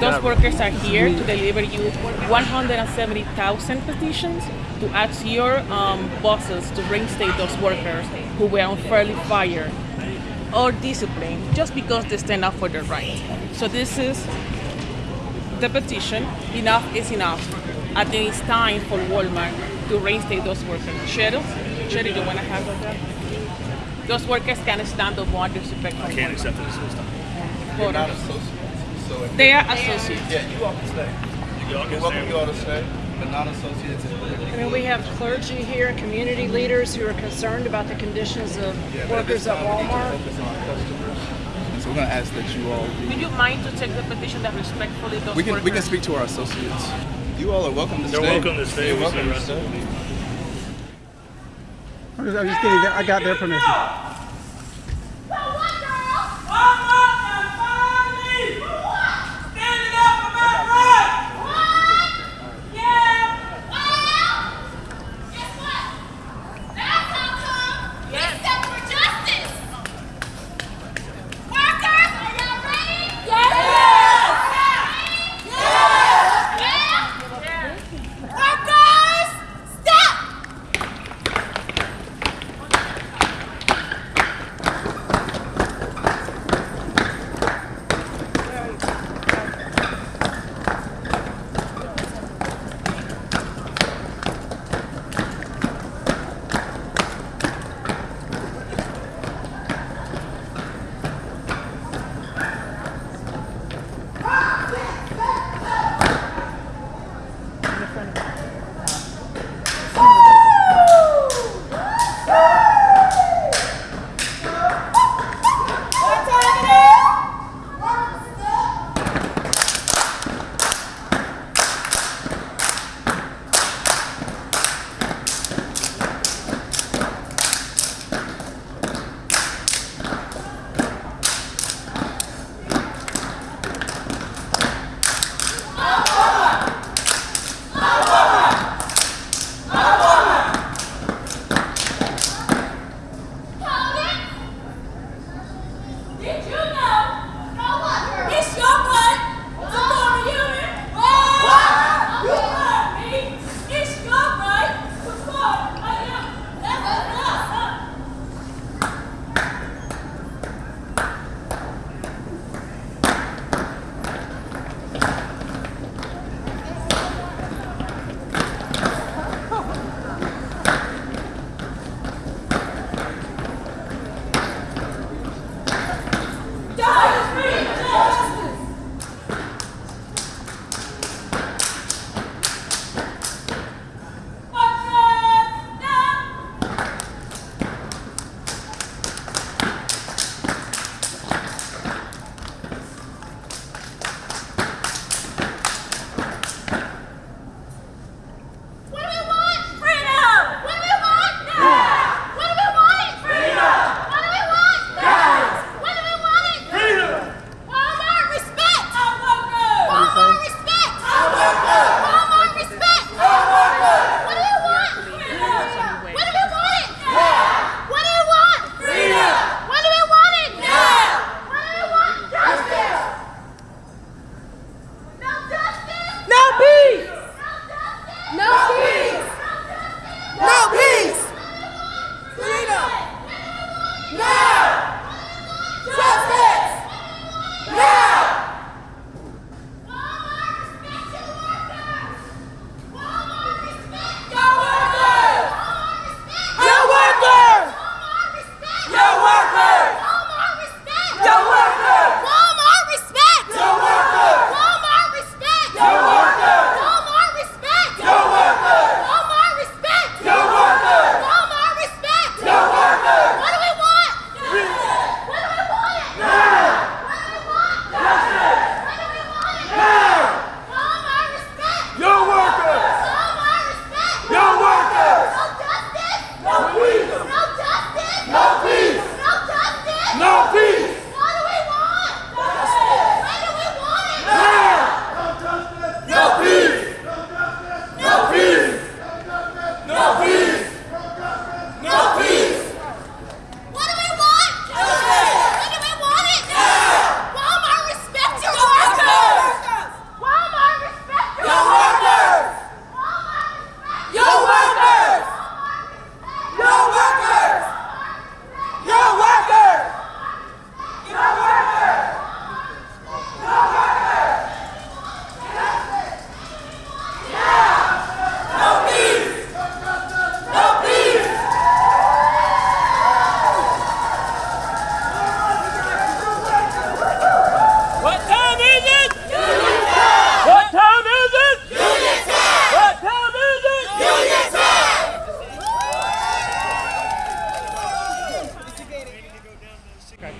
those workers are here to deliver you 170,000 petitions to ask your um, bosses to reinstate those workers who were unfairly fired or disciplined just because they stand up for their rights. So this is the petition. Enough is enough. I think it's time for Walmart to reinstate those workers. Cheryl, Cheryl, you want to handle that? Those workers can't stand up more disrespect. I can't accept this this time. They're associates. So They are associates. yeah, you all can stay. You all can You're welcome you all to stay, but non-associates. I mean, we have clergy here and community leaders who are concerned about the conditions of Yeah, but at this workers at time, we Walmart. Focus on customers. So we're gonna ask that you all. Would you mind to take the petition that respectfully those We can we can speak to our associates. You all are welcome to They're stay. welcome to stay. You're welcome said to stay. I'm just, I'm just getting there. I got their permission. Good job.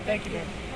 Thank you, man.